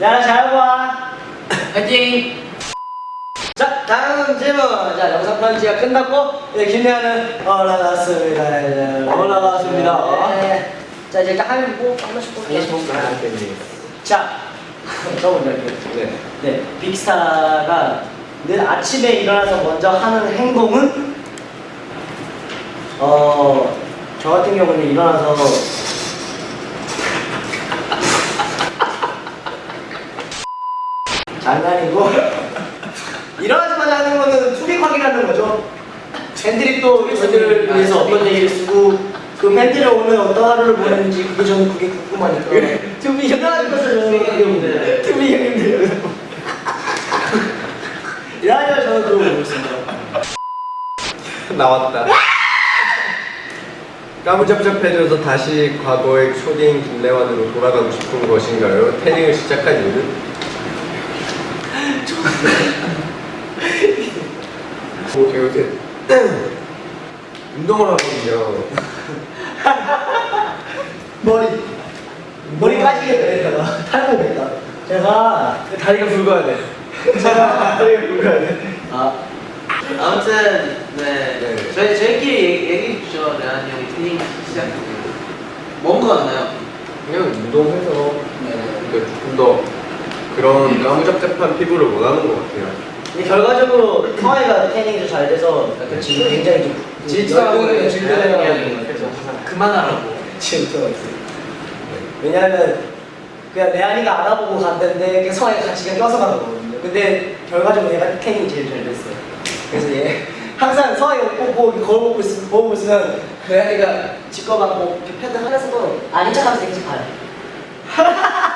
야, 잘 봐. 화이팅! 자, 다음 질문. 자, 영상 편지가 끝났고, 네, 김래아는 올라갔습니다. 네, 올라갔습니다. 네. 자, 이제 일단 한 번, 한 번씩 볼게요. 자, 저 먼저 할게요. 네. 네, 빅스타가 늘 아침에 일어나서 먼저 하는 행동은 어, 저 같은 경우는 일어나서 장난이고 일어나자마자 하는 거는 확인하는 거죠. 팬들이 또 저희들을 위해서 어떤 얘기를 쓰고 그 팬들이 오늘 어떤 하루를 보냈는지 그게 저는 그게 궁금하니까. 투빅 일어나자마자 저는 투빅 투빅 형님들 일어나자마자 저는 그러고 있습니다. 나왔다. 까무잡잡해져서 다시 과거의 초딩 김래완으로 돌아가고 싶은 것인가요? 태닝을 시작한 이유는? 뭐 제가 요새 운동을 하거든요. 머리 머리 까지겠다 이거 탈모겠다 제가 다리가 굵어야 돼 제가 다리가 굵어야 돼아 아무튼 네, 네. 저희 저희끼리 얘기, 얘기해 주죠. 레안이 형이 트레이닝 시작했고 뭔가 같나요? 그냥 운동해서 네. 그러니까 조금 더 그런 까무잡잡한 피부를 원하는 것 같아요. 근데 결과적으로 성아이가 태닝이 잘 돼서 약간 지금 굉장히 좀 질투하고 질투해요. 그래서 그만하라고. 있어요 왜냐면 그냥 레안이가 알아보고 갔는데 그냥 성아이가 같이 그냥 껴서 가는 거거든요 근데 결과적으로 얘가 태닝이 제일 잘 됐어요 그래서 얘 항상 성아이가 옷 보고 거울 보고 있으면 보고 있으면 레안이가 직거받고 이렇게 패드 하면서도 아닌 척하면서 계속 봐요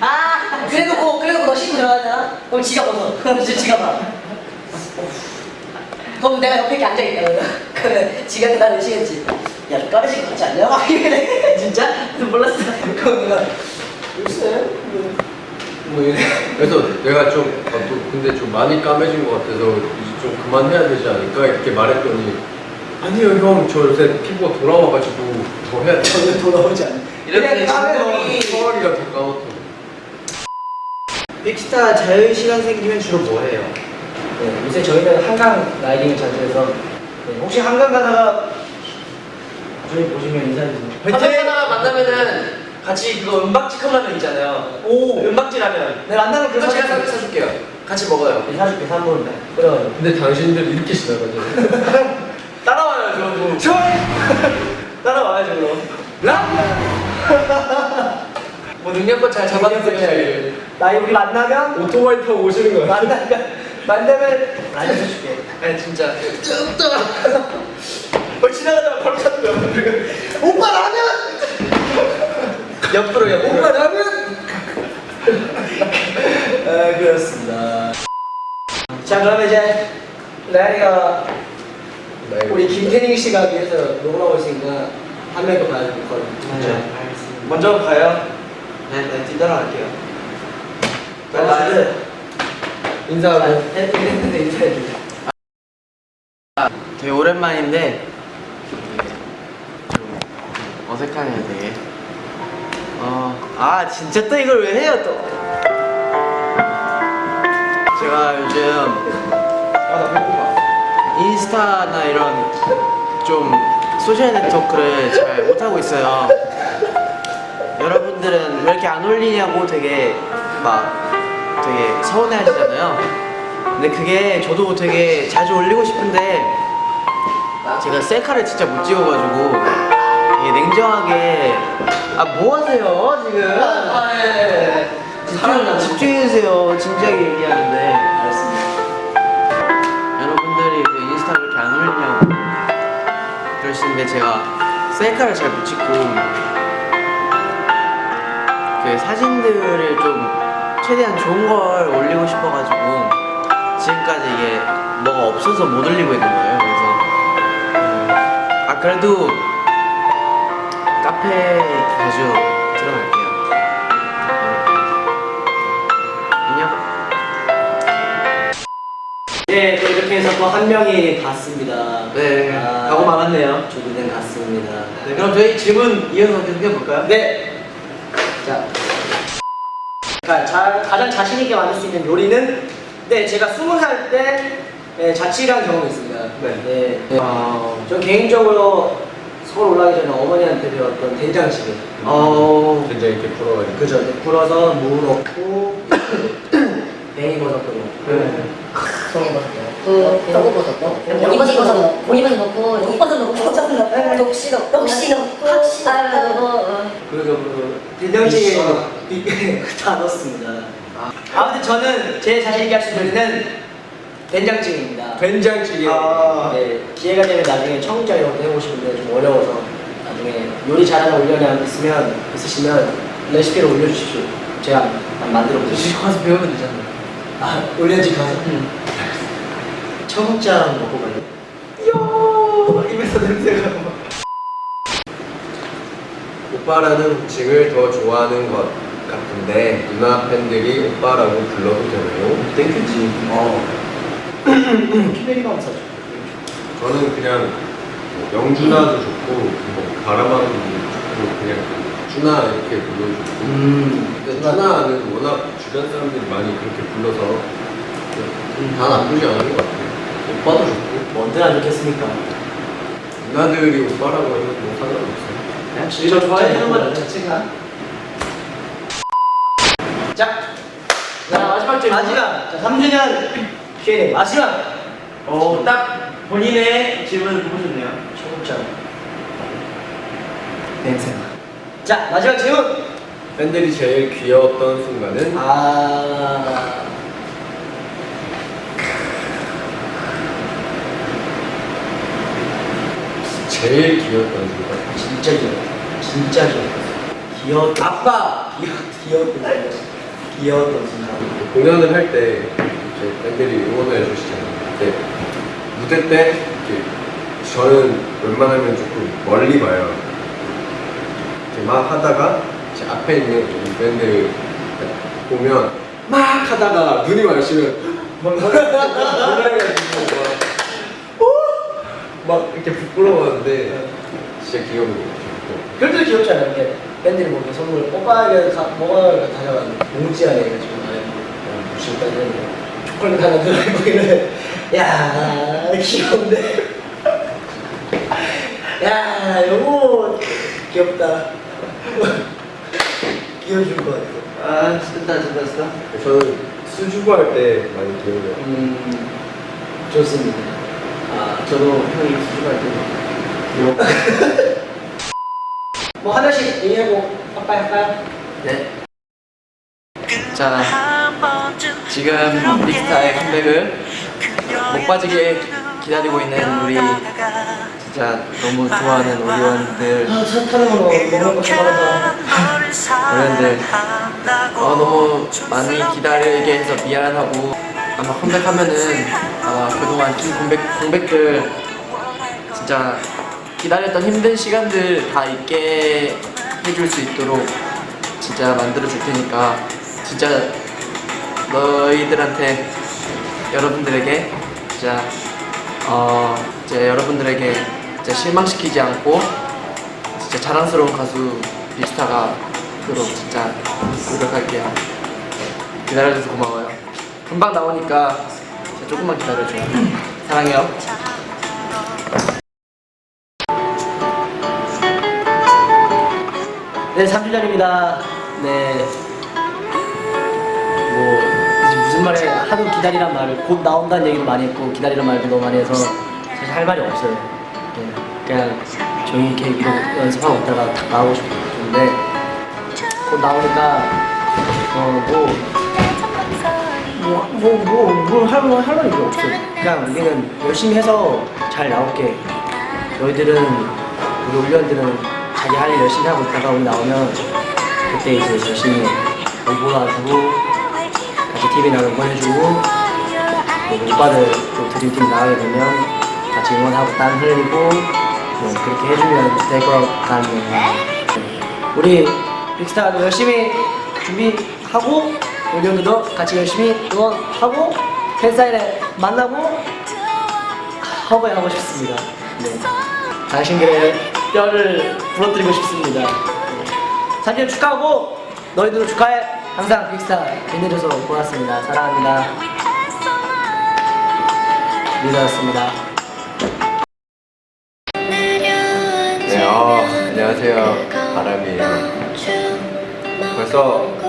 아 그래도 고 그래도 너 신고 들어가잖아 그럼 지가 벗어 그럼 지가 봐 그럼 내가 옆에 이렇게 앉아있다 그러면 그러면 지가 대답을 시겠지 야너 까르신 거 같지 않냐? 막 이래 진짜? 몰랐어 그럼 내가 글쎄 뭐 이래. 그래서 내가 좀, 아, 또 근데 좀 많이 까매진 것 같아서 이제 좀 그만해야 되지 않을까 이렇게 말했더니 아니요 형 저 요새 피부가 돌아와가지고 더 해야 돼. 전혀 돌아오지 않아 이렇게 까매니 서울이가 더 까맣다. 빅스타 자유 시간 생기면 주로 뭐 해요? 네, 요새 저희는 한강 라이딩을 자주 해서 네, 혹시 한강 가다가 저희 보시면 인사해주세요 한강 하다가 만나면은 같이 그거 은박지 컵라면 있잖아요. 오 은박지 라면. 네 만나면 그거 제가 사줄게 사- 사줄게요. 같이 먹어요. 네, 사줄게 3분 그래 근데 당신들 이렇게 지나가잖아요. 따라와요, 저거. 좋아요 따라와야죠 그럼 뭐 능력껏 잘 잡아주세요. 나 여기 만나면 오토바이 타고 오시는 거야. 만나면 만나면 알려줄게 아니 진짜. 어, 지나가다가 바로 찾는 거야. 오빠 라면 옆으로 옆으로. 오빠 라면 아 그렇습니다 자 그러면 이제 레아리가 우리 김태닝 씨가 위해서 놀러오고 있으니까 한 명더 봐야 될 거예요 네, 먼저 가요. 네, 네, 뒤따라갈게요. 나는 인사하고. 했는데 인사해 주세요 되게 오랜만인데 좀 어색하네요 되게 어, 아 진짜 또 이걸 왜 해요 또 제가 요즘. 인스타나 이런 좀 소셜 네트워크를 잘 못하고 있어요 여러분들은 왜 이렇게 안 올리냐고 되게 막 되게 서운해 하시잖아요. 근데 그게 저도 되게 자주 올리고 싶은데 제가 셀카를 진짜 못 찍어가지고 이게 냉정하게 아 뭐 하세요 지금? 집중, 집중해주세요. 진지하게 얘기하는데. 알겠습니다. 여러분들이 그 인스타 왜 이렇게 안 올리냐고. 그러시는데 제가 셀카를 잘 못 찍고 그 사진들을 좀 최대한 좋은 걸 올리고 싶어가지고 지금까지 이게 뭐가 없어서 못 올리고 있는 거예요 그래서 음, 아 그래도 카페 자주 들어갈게요 안녕 네, 또 이렇게 해서 또 한 명이 갔습니다. 네, 아, 가고 말았네요. 조기는 갔습니다. 네, 그럼 저희 질문 이어서 계속 해볼까요? 네. 자, 그러니까 자, 가장 자신 있게 만들 수 있는 요리는 네 제가 스무 살때 네, 자취를 경험이 있습니다. 네. 네. 네. 아, 저 개인적으로 서울 올라가기 전에 어머니한테 배웠던 된장찌개. 어, 진짜 이렇게 풀어가지고 그죠. 네, 불어서 무 넣고 뱅이버섯도 넣고. 네. 송이버섯도 그 표고버섯도 보리버섯 넣고. 보리버섯 넣고 독버섯 넣고. 독시 넣고 독시 넣고 학시 넣고 그리고 그 된장찌개 다 넣었습니다. 아무튼 저는 제 자신 있게 할 수 있는 된장찌개입니다. 된장찌개? 아. 네, 기회가 되면 나중에 청국장 이런 것도 해보고 싶은데 좀 어려워서 나중에 요리 잘하는 올려내 있으면 있으시면 레시피를 올려주십시오. 제가 한번 만들어 집 보겠습니다. 가서 배우면 되잖아요. 아, 올려집 가서 청국장 먹고 갈래? 이야, 입에서 냄새가 막. 오빠라는 호칭을 더 좋아하는 것 같은데 누나 팬들이 오빠라고 불러도 되나요? thank you지. 어. very 감사죠. 저는 그냥 뭐 영준아도 좋고 뭐 바라바도 좋고 그냥 준아 이렇게 불러주고 음, 근데 준아는 워낙 주변 사람들이 많이 그렇게 불러서 다 나쁘지 않은 것 같아요 오빠도 좋고 뭔데 안 좋겠습니까? 누나들이 오빠라고 하면 뭐 상관없어요 그냥 이거 좋아해주는 거죠 거죠, 자체가. 자, 자, 마지막 질문. 마지막. 자, 3주년 Q&A 마지막. 어, 딱 본인의 질문을 보고 싶네요. 청국장. 냄새나. 자, 마지막 질문. 팬들이 제일 귀여웠던 순간은 아. 제일 귀여웠던 순간 진짜 귀여워. 진짜 귀여워. 귀여웠던. 아빠! 귀여웠던. 귀여웠던 순간. 공연을 할 때 팬들이 응원을 해주시잖아요. 근데 무대 때 이렇게 저는 웬만하면 조금 멀리 봐요. 이렇게 막 하다가 제 앞에 있는 밴드 보면 막 하다가 눈이 마주치면 막 이렇게 부끄러워하는데 진짜 귀여운 거. 그래도 귀엽지 않아요? 이게 밴드를 보고 선물 오빠에게 가, 먹어야 다녀가지고 뭉지 안에 지금까지 했는데 초콜릿 하나 들어있고 이래 야 귀여운데 야 요거 귀엽다 귀여워줄 것 같아 아, 쓴다, 쓴다, 쓴다. 저는 수줍어 할 때 많이 귀여워요. 음 좋습니다 아, 저도 형이 수줍할 때. 뭐 하나씩 얘기하고 빠빠이 할까요? 네. 자, 지금 빅스타의 컴백을 못 빠지게 기다리고 있는 우리 진짜 너무 좋아하는 오리원들 아, 차 타는 거 너무 고생하다 어른들 어, 너무 많이 기다리게 해서 미안하고 아마 컴백하면은 아마 그동안 좀 공백, 공백들 진짜 기다렸던 힘든 시간들 다 있게 해줄 수 있도록 진짜 만들어 줄 테니까 진짜 너희들한테 여러분들에게 진짜 어 이제 여러분들에게 진짜 실망시키지 않고 진짜 자랑스러운 가수 빅스타가 되도록 진짜 노력할게요. 기다려줘서 고마워요. 금방 나오니까 조금만 기다려줘요. 사랑해요. 네, 3주년입니다. 네. 뭐, 이제 무슨 말에 하도 기다리란 말을 곧 나온다는 얘기도 많이 했고, 기다리란 말도 너무 많이 해서 사실 할 말이 없어요. 네, 그냥 조용히 이렇게 이러 연습하고 있다가 탁 나오고 싶은데, 곧 나오니까, 어, 뭐, 뭐, 뭐, 뭐, 뭐, 할, 말- 할 말이 별로 없어요. 그냥 우리는 열심히 해서 잘 나올게. 너희들은, 우리 올리원들은 자기 할 일 열심히 하고 있다가 우리 나오면 그때 이제 열심히 응원하고 같이 TV 나가 응원해주고 그리고 오빠들 또 드림팀 나가게 되면 같이 응원하고 땀 흘리고 뭐 그렇게 해주면 될 것 같네요 우리 빅스타도 열심히 준비하고 올리원들도 같이 열심히 응원하고 팬사인회 만나고 허브하고 싶습니다 네. 당신들의 뼈를 부러뜨리고 싶습니다. 사진 축하하고 너희들도 축하해. 항상 빅스타 빛내줘서 고맙습니다. 사랑합니다. 리더였습니다. 네, 어, 안녕하세요. 바람이에요. 벌써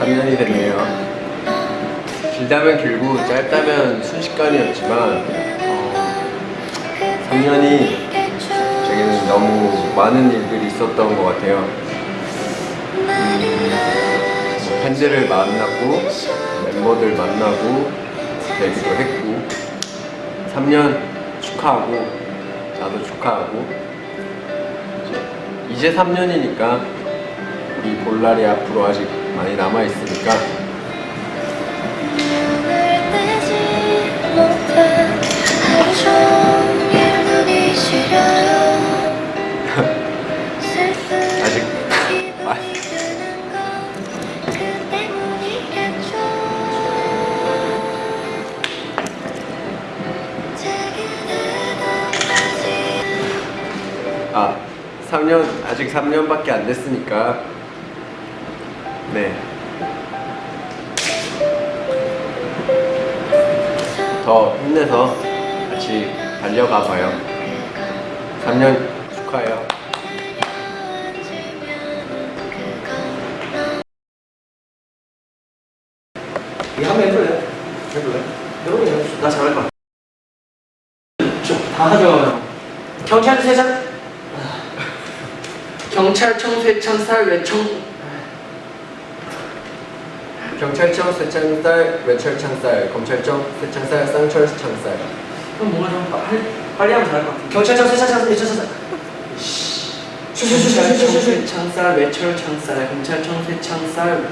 3년이 됐네요. 길다면 길고 짧다면 순식간이었지만 어, 3년이 저에게는 너무 많은 일들이 있었던 것 같아요. 음, 뭐 팬들을 만나고 멤버들 만나고 되기도 했고 3년 축하하고 나도 축하하고 이제 3년이니까 우리 볼날이 앞으로 아직 많이 남아 있으니까. 아직 아, 아 3년 아직 3년밖에 안 됐으니까 네. 더 힘내서 같이 달려가 봐요. 3년 축하해요. 한번? 해볼래? 여러분이 해봅시다. 나 잘할 것 같아. 다 하죠. 경찰 세상 경찰청 쇠창살 외청 경찰청 쇠창살, 외철창살, 검찰청 쇠창살, 쌍철 창살. 그럼 뭔가 좀 빨리, 빨리 하면 잘할 것 같아. 경찰청 쇠창살 외청창살 경찰청 창살, 외철 창살, 검찰청 쇠창살,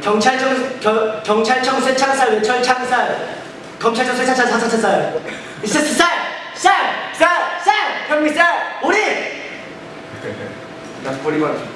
경찰청 겨, 경찰청 쇠창살 외철 창살 검찰청 쇠창살 사사차살 쌀 쌀쌀쌀쌀 형님 쌀 우리 나 버리고 하자.